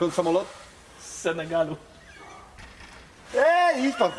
Skąd samolot? Z Senegalu. é isso pan.